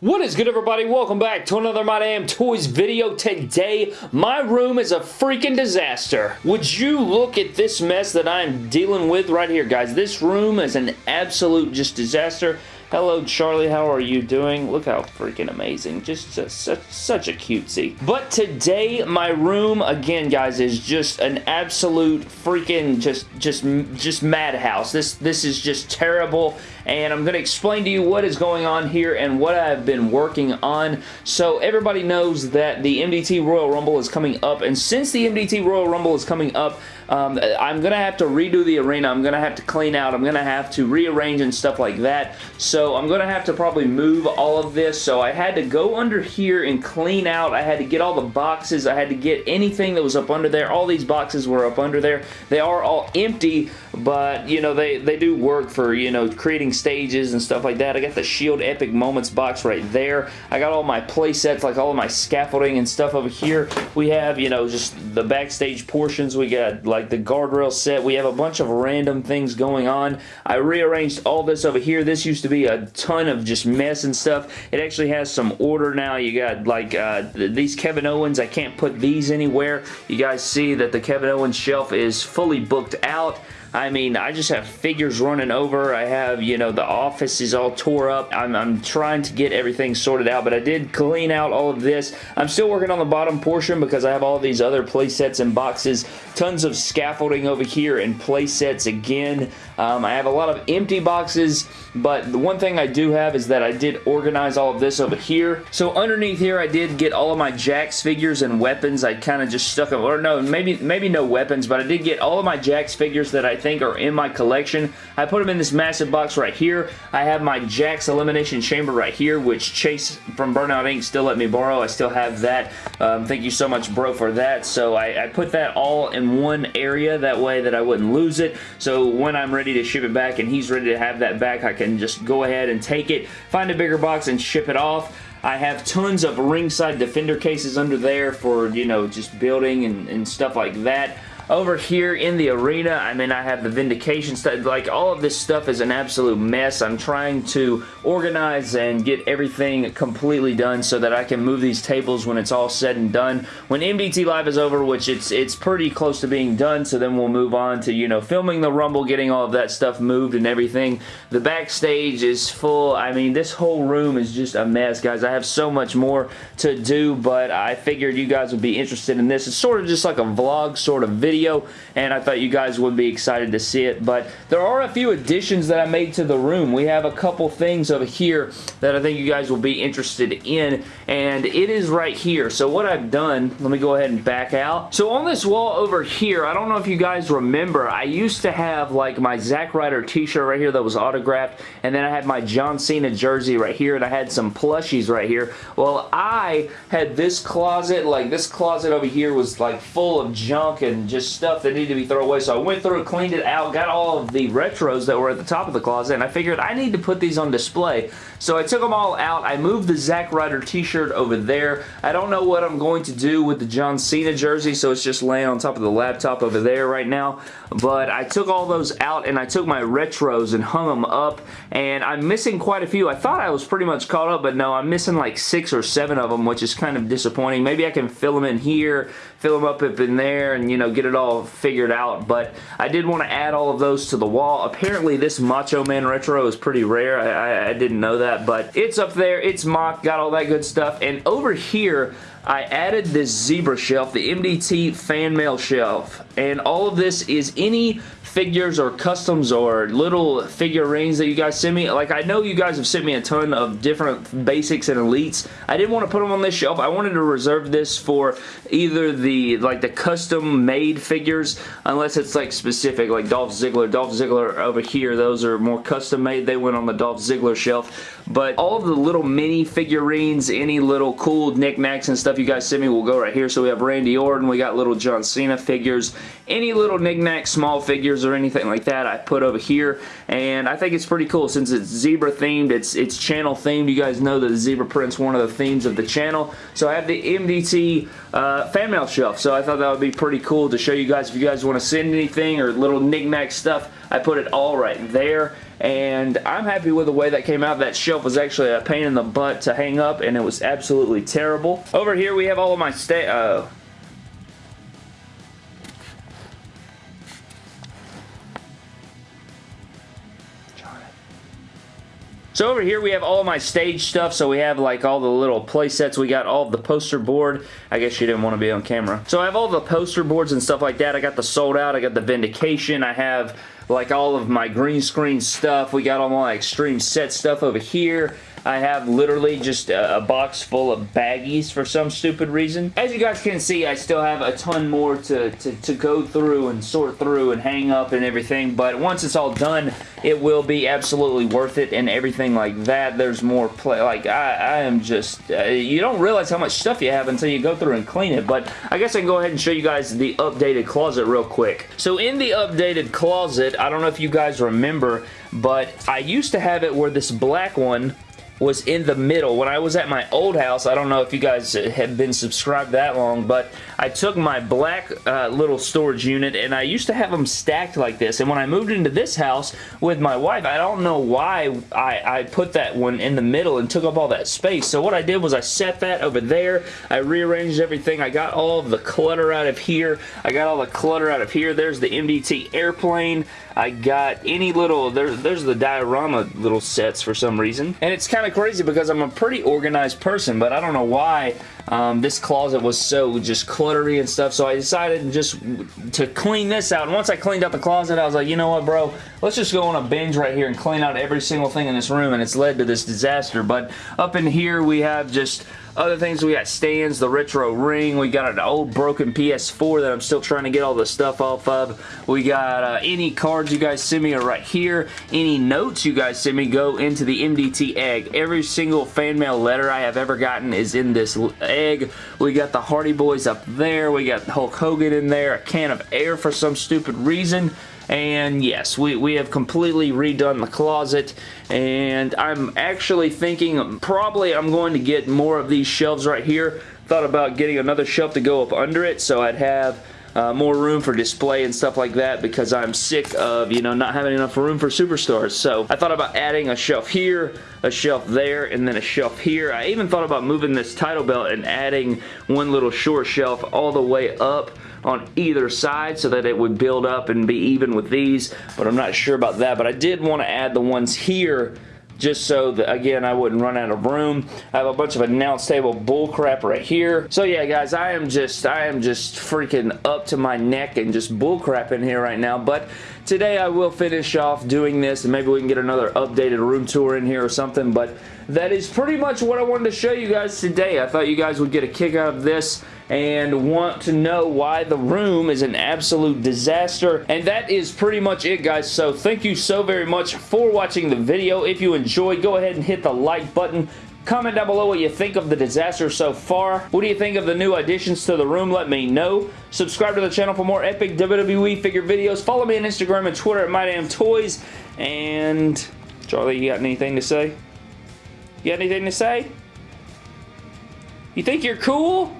What is good everybody? Welcome back to another My Damn Toys video. Today, my room is a freaking disaster. Would you look at this mess that I'm dealing with right here, guys? This room is an absolute just disaster. Hello, Charlie. How are you doing? Look how freaking amazing. Just a, such, such a cutesy. But today, my room, again, guys, is just an absolute freaking just, just, just madhouse. This, this is just terrible, and I'm going to explain to you what is going on here and what I've been working on. So, everybody knows that the MDT Royal Rumble is coming up, and since the MDT Royal Rumble is coming up, um, I'm going to have to redo the arena. I'm going to have to clean out. I'm going to have to rearrange and stuff like that. So I'm going to have to probably move all of this. So I had to go under here and clean out. I had to get all the boxes. I had to get anything that was up under there. All these boxes were up under there. They are all empty, but, you know, they, they do work for, you know, creating stages and stuff like that. I got the Shield Epic Moments box right there. I got all my play sets, like all of my scaffolding and stuff over here. We have, you know, just the backstage portions. We got, like, like the guardrail set. We have a bunch of random things going on. I rearranged all this over here. This used to be a ton of just mess and stuff. It actually has some order now. You got like uh, these Kevin Owens. I can't put these anywhere. You guys see that the Kevin Owens shelf is fully booked out. I mean, I just have figures running over. I have, you know, the office is all tore up. I'm, I'm trying to get everything sorted out, but I did clean out all of this. I'm still working on the bottom portion because I have all these other play sets and boxes. Tons of scaffolding over here and play sets again. Um, I have a lot of empty boxes, but the one thing I do have is that I did organize all of this over here. So underneath here, I did get all of my Jakks figures and weapons. I kind of just stuck them, or no, maybe, maybe no weapons, but I did get all of my Jakks figures that I think are in my collection. I put them in this massive box right here. I have my Jakks Elimination Chamber right here, which Chase from Burnout Inc. still let me borrow. I still have that. Um, thank you so much, bro, for that. So I, I put that all in one area. That way that I wouldn't lose it. So when I'm ready to ship it back and he's ready to have that back, I can just go ahead and take it, find a bigger box, and ship it off. I have tons of ringside defender cases under there for, you know, just building and, and stuff like that. Over here in the arena, I mean, I have the Vindication stuff. Like, all of this stuff is an absolute mess. I'm trying to organize and get everything completely done so that I can move these tables when it's all said and done. When MDT Live is over, which it's it's pretty close to being done, so then we'll move on to, you know, filming the Rumble, getting all of that stuff moved and everything. The backstage is full. I mean, this whole room is just a mess, guys. I have so much more to do, but I figured you guys would be interested in this. It's sort of just like a vlog sort of video video and I thought you guys would be excited to see it but there are a few additions that I made to the room. We have a couple things over here that I think you guys will be interested in and it is right here. So what I've done, let me go ahead and back out. So on this wall over here, I don't know if you guys remember, I used to have like my Zack Ryder t-shirt right here that was autographed and then I had my John Cena jersey right here and I had some plushies right here. Well, I had this closet, like this closet over here was like full of junk and just stuff that needed to be thrown away. So I went through, cleaned it out, got all of the retros that were at the top of the closet, and I figured I need to put these on display. So I took them all out. I moved the Zack Ryder t-shirt over there. I don't know what I'm going to do with the John Cena jersey, so it's just laying on top of the laptop over there right now. But I took all those out, and I took my retros and hung them up, and I'm missing quite a few. I thought I was pretty much caught up, but no, I'm missing like six or seven of them, which is kind of disappointing. Maybe I can fill them in here, fill them up up in there, and, you know, get it all figured out, but I did want to add all of those to the wall. Apparently, this Macho Man Retro is pretty rare. I, I, I didn't know that, but it's up there. It's mock, got all that good stuff, and over here, I added this zebra shelf, the MDT fan mail shelf, and all of this is any figures or customs or little figurines that you guys send me. Like, I know you guys have sent me a ton of different basics and elites. I didn't want to put them on this shelf. I wanted to reserve this for either the, like, the custom-made figures, unless it's, like, specific, like Dolph Ziggler. Dolph Ziggler over here, those are more custom-made. They went on the Dolph Ziggler shelf. But all of the little mini figurines, any little cool knickknacks and stuff you guys send me will go right here. So we have Randy Orton, we got little John Cena figures, any little knickknacks, small figures or anything like that I put over here. And I think it's pretty cool since it's zebra themed, it's, it's channel themed. You guys know that the zebra print's one of the themes of the channel. So I have the MDT uh, fan mail shelf. So I thought that would be pretty cool to show you guys if you guys want to send anything or little knickknack stuff. I put it all right there and I'm happy with the way that came out. That shelf was actually a pain in the butt to hang up, and it was absolutely terrible. Over here, we have all of my stay. Uh, So over here we have all my stage stuff. So we have like all the little play sets. We got all the poster board. I guess you didn't want to be on camera. So I have all the poster boards and stuff like that. I got the sold out. I got the Vindication. I have like all of my green screen stuff. We got all my extreme set stuff over here. I have literally just a, a, box full of baggies for some stupid reason. As you guys can see, I still have a ton more to, to, to go through and sort through and hang up and everything, but once it's all done, it will be absolutely worth it and everything like that. There's more play. Like, I, I am just... Uh, you don't realize how much stuff you have until you go through and clean it, but I guess I can go ahead and show you guys the updated closet real quick. So in the updated closet, I don't know if you guys remember, but I used to have it where this black one was in the middle. When I was at my old house, I don't know if you guys have been subscribed that long, but I took my black uh, little storage unit and I used to have them stacked like this. And when I moved into this house with my wife, I don't know why I, I put that one in the middle and took up all that space. So what I did was I set that over there. I rearranged everything. I got all of the clutter out of here. I got all the clutter out of here. There's the MDT airplane. I got any little, there, there's the diorama little sets for some reason. And it's kind of crazy because I'm a pretty organized person, but I don't know why um, this closet was so just cluttery and stuff, so I decided just to clean this out. And once I cleaned out the closet, I was like, you know what, bro? Let's just go on a binge right here and clean out every single thing in this room, and it's led to this disaster. But up in here, we have just other things, we got stands, the retro ring. We got an old broken PS4 that I'm still trying to get all the stuff off of. We got uh, any cards you guys send me are right here. Any notes you guys send me go into the MDT egg. Every single fan mail letter I have ever gotten is in this egg. We got the Hardy Boys up there. We got Hulk Hogan in there. A can of air for some stupid reason. And yes, we, we have completely redone the closet. And I'm actually thinking probably I'm going to get more of these shelves right here. Thought about getting another shelf to go up under it so I'd have uh, more room for display and stuff like that because I'm sick of, you know, not having enough room for superstars. So I thought about adding a shelf here, a shelf there, and then a shelf here. I even thought about moving this title belt and adding one little short shelf all the way up on either side so that it would build up and be even with these, but I'm not sure about that. But I did want to add the ones here just so that, again, I wouldn't run out of room. I have a bunch of announce table bullcrap right here. So yeah, guys, I am just, I am just freaking up to my neck and just bullcrap in here right now, but today I will finish off doing this and maybe we can get another updated room tour in here or something, but that is pretty much what I wanted to show you guys today. I thought you guys would get a kick out of this and want to know why the room is an absolute disaster. And that is pretty much it, guys. So thank you so very much for watching the video. If you enjoyed, go ahead and hit the like button. Comment down below what you think of the disaster so far. What do you think of the new additions to the room? Let me know. Subscribe to the channel for more epic WWE figure videos. Follow me on Instagram and Twitter at MyDamnToys. And Charlie, you got anything to say? You got anything to say? You think you're cool?